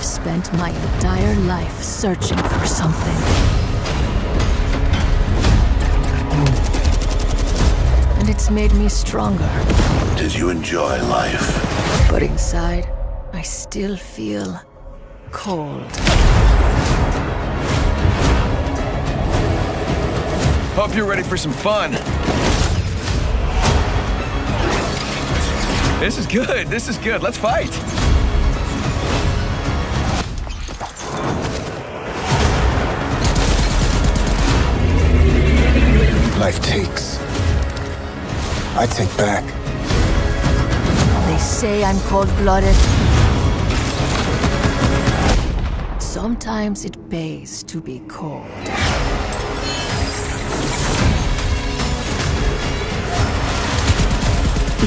I've spent my entire life searching for something. And it's made me stronger. Did you enjoy life? But inside, I still feel cold. Hope you're ready for some fun. This is good. This is good. Let's fight. Life takes. I take back. They say I'm cold-blooded. Sometimes it pays to be cold.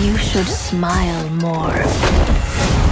You should smile more.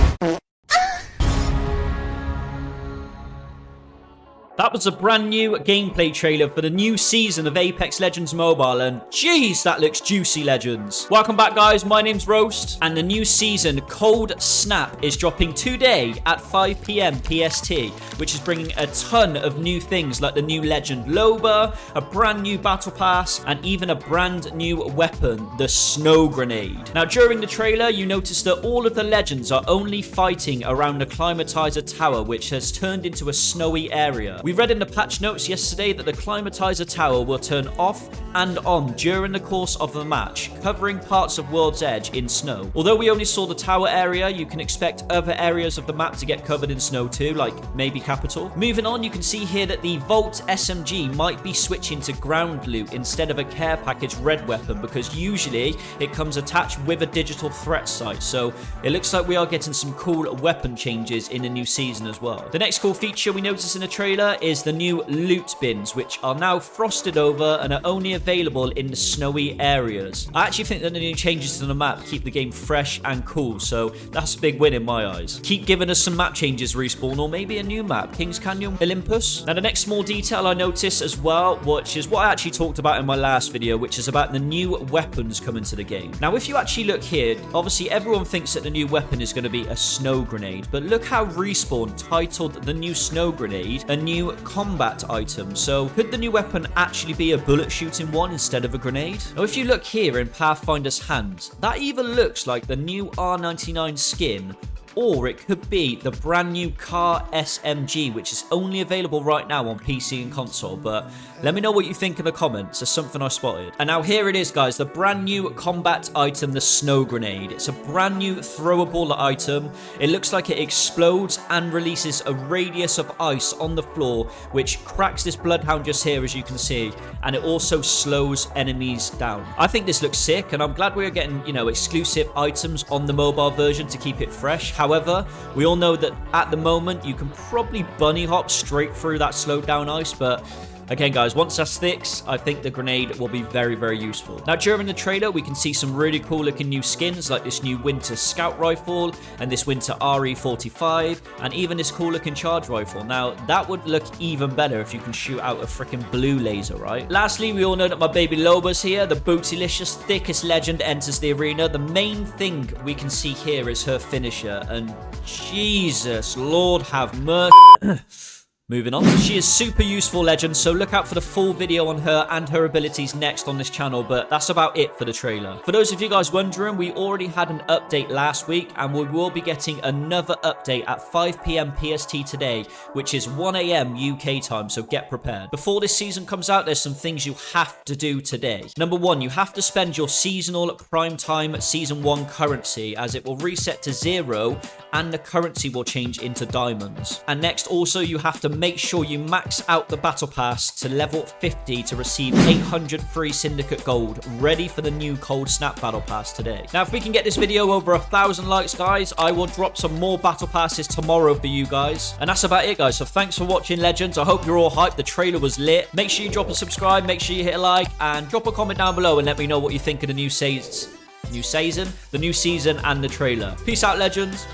That was a brand new gameplay trailer for the new season of Apex Legends Mobile, and jeez, that looks juicy, Legends. Welcome back, guys. My name's Roast, and the new season, Cold Snap, is dropping today at 5 p.m. PST, which is bringing a ton of new things like the new Legend Loba, a brand new Battle Pass, and even a brand new weapon, the Snow Grenade. Now, during the trailer, you notice that all of the Legends are only fighting around the Climatizer Tower, which has turned into a snowy area. We read in the patch notes yesterday that the Climatizer Tower will turn off and on during the course of the match, covering parts of World's Edge in snow. Although we only saw the tower area, you can expect other areas of the map to get covered in snow too, like maybe Capitol. Moving on, you can see here that the Vault SMG might be switching to ground loot instead of a care package red weapon because usually it comes attached with a digital threat sight. So it looks like we are getting some cool weapon changes in the new season as well. The next cool feature we notice in the trailer is the new loot bins, which are now frosted over and are only available in the snowy areas. I actually think that the new changes to the map keep the game fresh and cool, so that's a big win in my eyes. Keep giving us some map changes, Respawn, or maybe a new map, Kings Canyon, Olympus. Now, the next small detail I noticed as well, which is what I actually talked about in my last video, which is about the new weapons coming to the game. Now, if you actually look here, obviously everyone thinks that the new weapon is going to be a snow grenade, but look how Respawn titled the new snow grenade a new combat item. So could the new weapon actually be a bullet shooting one instead of a grenade? Now if you look here in Pathfinder's hands, that either looks like the new R99 skin or it could be the brand new CAR SMG, which is only available right now on PC and console. But let me know what you think in the comments. There's something I spotted. And now here it is, guys. The brand new combat item, the Snow Grenade. It's a brand new throwable item. It looks like it explodes and releases a radius of ice on the floor, which cracks this Bloodhound just here, as you can see. And it also slows enemies down. I think this looks sick, and I'm glad we're getting, you know, exclusive items on the mobile version to keep it fresh. However, we all know that at the moment you can probably bunny hop straight through that slowed down ice, but Again, guys, once that sticks, I think the grenade will be very, very useful. Now, during the trailer, we can see some really cool looking new skins, like this new Winter Scout Rifle, and this Winter RE45, and even this cool looking Charge Rifle. Now, that would look even better if you can shoot out a freaking blue laser, right? Lastly, we all know that my baby Loba's here. The bootylicious, thickest legend enters the arena. The main thing we can see here is her finisher, and Jesus, Lord have mercy. Moving on. She is super useful legend, so look out for the full video on her and her abilities next on this channel, but that's about it for the trailer. For those of you guys wondering, we already had an update last week, and we will be getting another update at 5pm PST today, which is 1am UK time, so get prepared. Before this season comes out, there's some things you have to do today. Number one, you have to spend your seasonal prime time season 1 currency, as it will reset to zero, and the currency will change into diamonds. And next, also, you have to make sure you max out the battle pass to level 50 to receive 800 free syndicate gold ready for the new cold snap battle pass today. Now if we can get this video over a thousand likes guys i will drop some more battle passes tomorrow for you guys. And that's about it guys. So thanks for watching legends. I hope you're all hyped. The trailer was lit. Make sure you drop a subscribe. Make sure you hit a like. And drop a comment down below and let me know what you think of the new season new season the new season and the trailer. Peace out legends